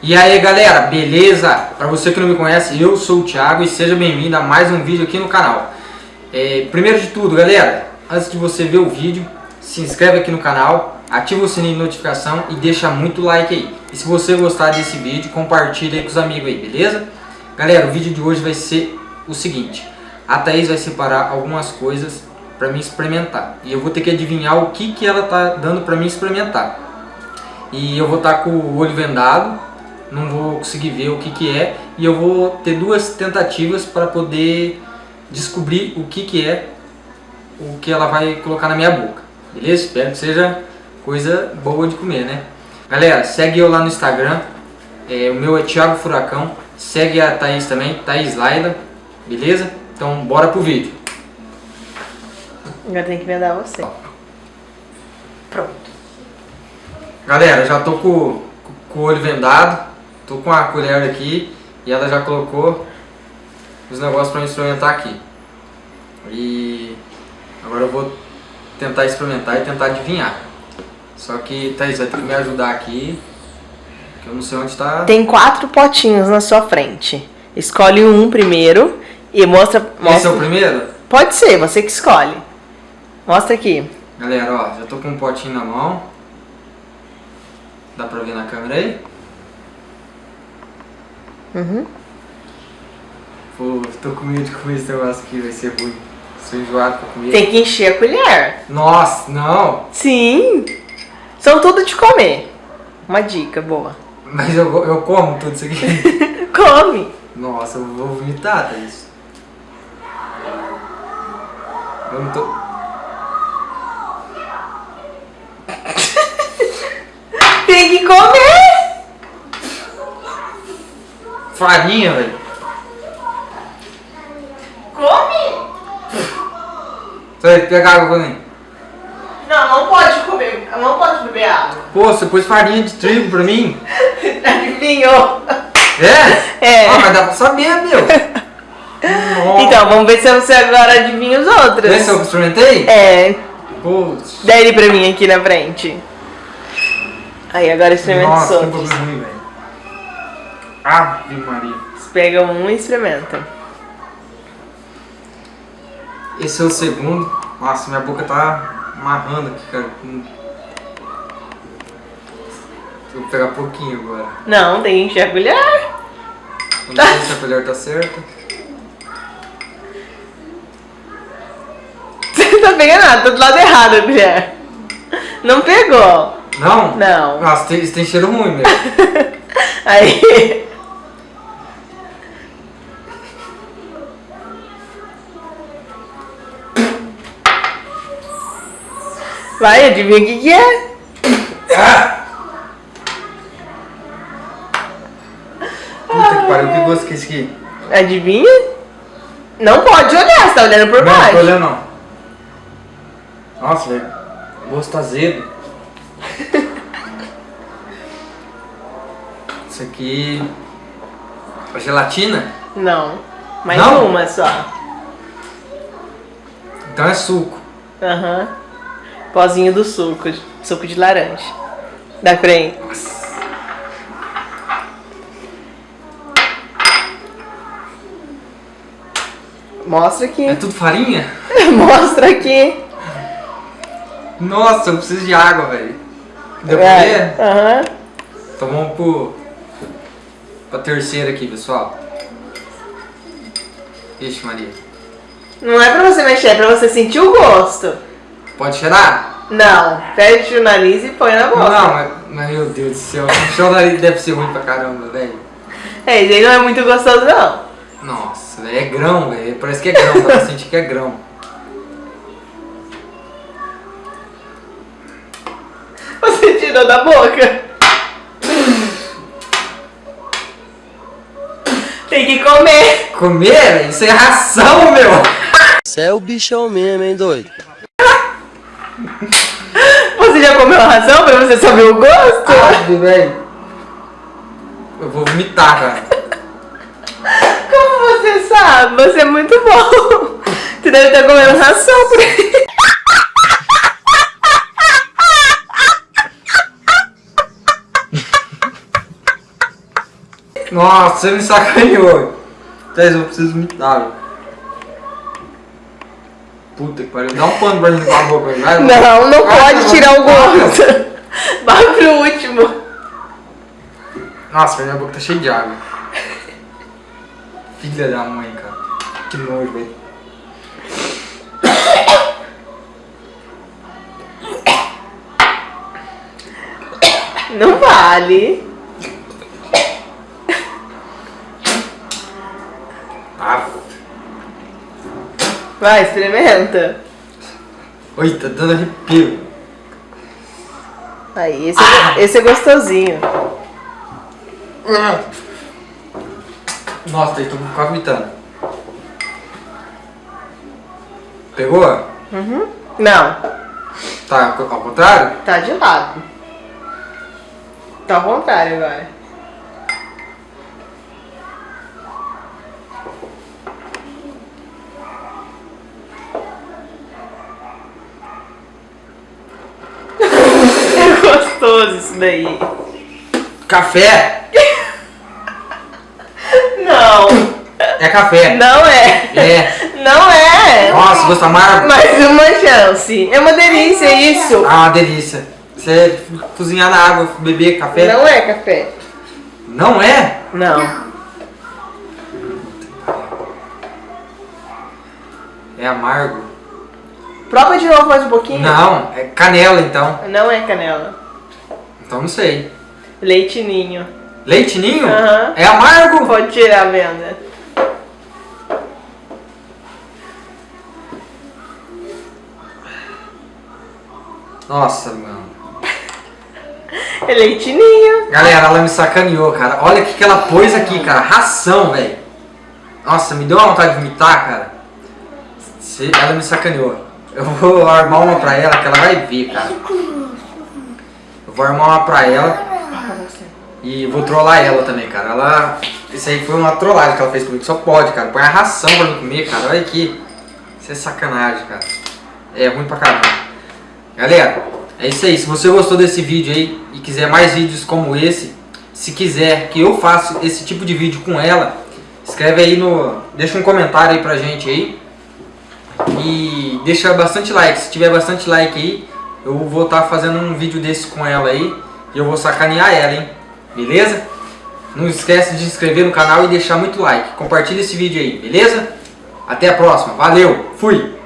E aí galera, beleza? Para você que não me conhece, eu sou o Thiago e seja bem-vindo a mais um vídeo aqui no canal. É, primeiro de tudo, galera, antes de você ver o vídeo, se inscreve aqui no canal, ativa o sininho de notificação e deixa muito like aí. E se você gostar desse vídeo, compartilha aí com os amigos aí, beleza? Galera, o vídeo de hoje vai ser o seguinte, a Thaís vai separar algumas coisas para mim experimentar. E eu vou ter que adivinhar o que, que ela tá dando para mim experimentar. E eu vou estar tá com o olho vendado, não vou conseguir ver o que, que é e eu vou ter duas tentativas para poder descobrir o que, que é o que ela vai colocar na minha boca. Beleza? Espero que seja coisa boa de comer, né? Galera, segue eu lá no Instagram. É, o meu é Thiago Furacão. Segue a Thaís também, Thaís Laila. Beleza? Então bora pro vídeo. Agora tem que vendar você. Pronto. Galera, já tô com, com o olho vendado. Tô com a colher aqui e ela já colocou os negócios para experimentar aqui. E agora eu vou tentar experimentar e tentar adivinhar. Só que, Thaís, vai ter que me ajudar aqui, que eu não sei onde está... Tem quatro potinhos na sua frente. Escolhe um primeiro e mostra... mostra... Esse é o primeiro? Pode ser, você que escolhe. Mostra aqui. Galera, ó, já tô com um potinho na mão. Dá pra ver na câmera aí? Uhum. Pô, tô com medo de comer esse negócio aqui, vai ser ruim. Sou enjoado pra comer. Tem que encher a colher. Nossa, não. Sim. São tudo de comer. Uma dica boa. Mas eu, eu como tudo isso aqui? Come. Nossa, eu vou vomitar, tá isso. Eu não tô... Tem que comer farinha, velho. Come! Você vai pegar água pra mim? Não, não pode comer, não pode beber água. Pô, você pôs farinha de trigo pra mim? Adivinhou? É? É. Ah, mas dá pra saber, meu. Então, vamos ver se você agora adivinha os outros. Vê se eu experimentei? É. Putz. Dá ele pra mim aqui na frente. Aí, agora experimenta os Nossa, que outros. bagulho ruim, velho. Ave Maria. Você pega um e experimenta. Esse é o segundo. Nossa, minha boca tá amarrando aqui, cara. Hum. Vou pegar pouquinho agora. Não, tem que encher a colher. Não sei se a colher tá certa. Você não tá pegando nada, tá do lado errado a colher. Não pegou. Não? Não. Nossa, tem, tem cheiro ruim mesmo. Aí. Vai, adivinha o que, que é? Ah! Puta que pariu, que gosto que é esse aqui? Adivinha? Não pode olhar, você tá olhando por não, baixo. não tô olhando não. Nossa, velho. O gosto tá azedo. Isso aqui... É gelatina? Não. Mais Não? uma só. Então é suco. Aham. Pozinho do suco. Suco de laranja. Dá pra ir. Nossa. Mostra aqui. É tudo farinha? Mostra aqui. Nossa, eu preciso de água, velho. Deu pra Vai. ver? Aham. Então vamos pro... Pra terceira aqui, pessoal. Ixi, Maria. Não é pra você mexer, é pra você sentir o gosto. Pode cheirar? Não. Fecha o nariz e põe na boca. Não, mas, mas meu Deus do céu. O seu nariz deve ser ruim pra caramba, velho. É, aí não é muito gostoso, não. Nossa, velho, é grão, velho. Parece que é grão, dá pra sentir que é grão. Você tirou da boca. Tem que comer. Comer? Isso é ração, meu! Você é o bichão mesmo, hein, doido? Você já comeu a ração pra você saber o gosto? Sabe, velho? Eu vou vomitar, cara. Como você sabe? Você é muito bom. Você deve estar comendo ração por aí. Nossa, você me sacaneou. Tess, eu preciso imitar, velho. Puta que pariu. Dá um pano pra limpar a boca, vai. Não, não Ah, pode tirar o gosto. Vai pro último. Nossa, minha boca tá cheia de água. Filha da mãe, cara. Que nojo, velho. Não vale. Ah, Vai, experimenta. oi, tá dando arrepio. Aí, esse, é, esse é gostosinho. Nossa, tô quase vomitando. Pegou? Não, Tá ao contrário? tá de lado. Tá ao contrário agora. É gostoso isso daí. Café! Não, É café. não é. É. Não é. Nossa, gosto amargo. Mais uma chance. É uma delícia isso. Ah, uma delícia. Você cozinhar na água, beber café. Não é café. Não é? Não. É amargo. Prova de novo mais um pouquinho. Não, é canela então. Não é canela. Então não sei. Leite ninho. Leite ninho? Aham. É amargo? Pode tirar a venda. Nossa, mano. É leite ninho. Galera, ela me sacaneou, cara. Olha o que, que ela pôs aqui, cara. Ração, velho. Nossa, me deu uma vontade de vomitar, cara. Ela me sacaneou. Eu vou armar uma pra ela que ela vai ver, cara. Vou armar uma pra ela e vou trollar ela também, cara. Ela. Isso aí foi uma trollagem que ela fez comigo. Só pode, cara. Põe a ração pra mim comer, cara. Olha aqui. Isso é sacanagem, cara. É ruim pra caramba. Galera, é isso aí. Se você gostou desse vídeo aí e quiser mais vídeos como esse, se quiser que eu faça esse tipo de vídeo com ela, escreve aí no. Deixa um comentário aí pra gente aí. E deixa bastante like. Se tiver bastante like aí, eu vou estar fazendo um vídeo desse com ela aí. E eu vou sacanear ela, hein? Beleza? Não esquece de se inscrever no canal e deixar muito like. Compartilha esse vídeo aí, beleza? Até a próxima. Valeu, fui!